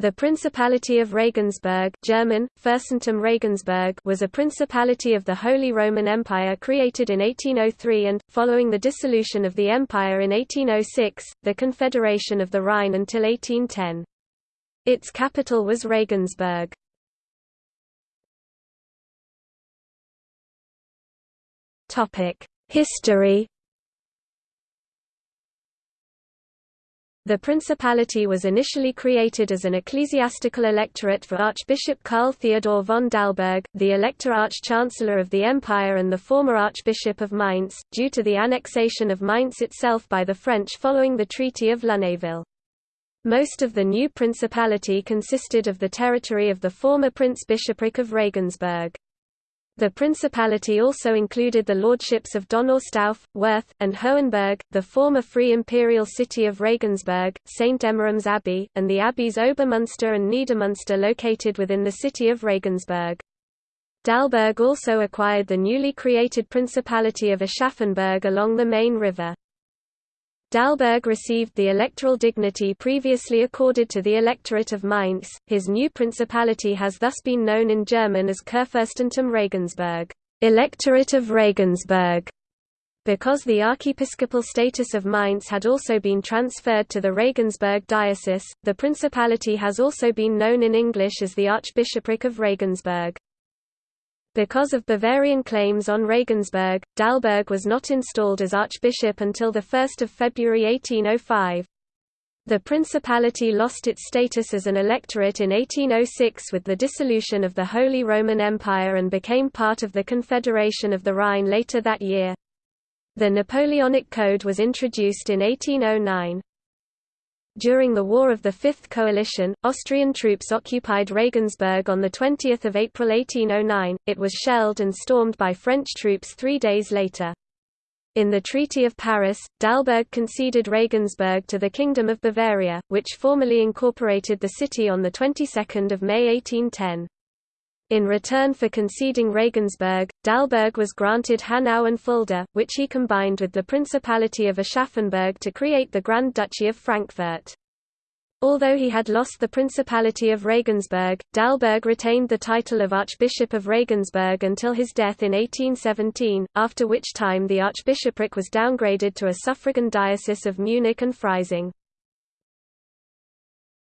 The Principality of Regensburg German, Fürstentum Regensburg was a principality of the Holy Roman Empire created in 1803 and, following the dissolution of the empire in 1806, the Confederation of the Rhine until 1810. Its capital was Regensburg. History The principality was initially created as an ecclesiastical electorate for Archbishop Karl Theodor von Dalberg, the Elector Arch-Chancellor of the Empire and the former Archbishop of Mainz, due to the annexation of Mainz itself by the French following the Treaty of Lunéville. Most of the new principality consisted of the territory of the former Prince-Bishopric of Regensburg. The principality also included the lordships of Donaustauf, Worth, and Hohenberg, the former free imperial city of Regensburg, St. Emmeram's Abbey, and the abbeys Obermunster and Niedermunster located within the city of Regensburg. Dalberg also acquired the newly created Principality of Aschaffenburg along the Main River. Dalberg received the electoral dignity previously accorded to the electorate of Mainz. His new principality has thus been known in German as Kurfürstentum Regensburg, Electorate of Regensburg. Because the archiepiscopal status of Mainz had also been transferred to the Regensburg diocese, the principality has also been known in English as the Archbishopric of Regensburg. Because of Bavarian claims on Regensburg, Dalberg was not installed as archbishop until 1 February 1805. The principality lost its status as an electorate in 1806 with the dissolution of the Holy Roman Empire and became part of the Confederation of the Rhine later that year. The Napoleonic Code was introduced in 1809. During the War of the Fifth Coalition, Austrian troops occupied Regensburg on 20 April 1809, it was shelled and stormed by French troops three days later. In the Treaty of Paris, Dalberg conceded Regensburg to the Kingdom of Bavaria, which formally incorporated the city on the 22nd of May 1810. In return for conceding Regensburg, Dalberg was granted Hanau and Fulda, which he combined with the Principality of Aschaffenburg to create the Grand Duchy of Frankfurt. Although he had lost the Principality of Regensburg, Dalberg retained the title of Archbishop of Regensburg until his death in 1817, after which time the archbishopric was downgraded to a suffragan diocese of Munich and Freising.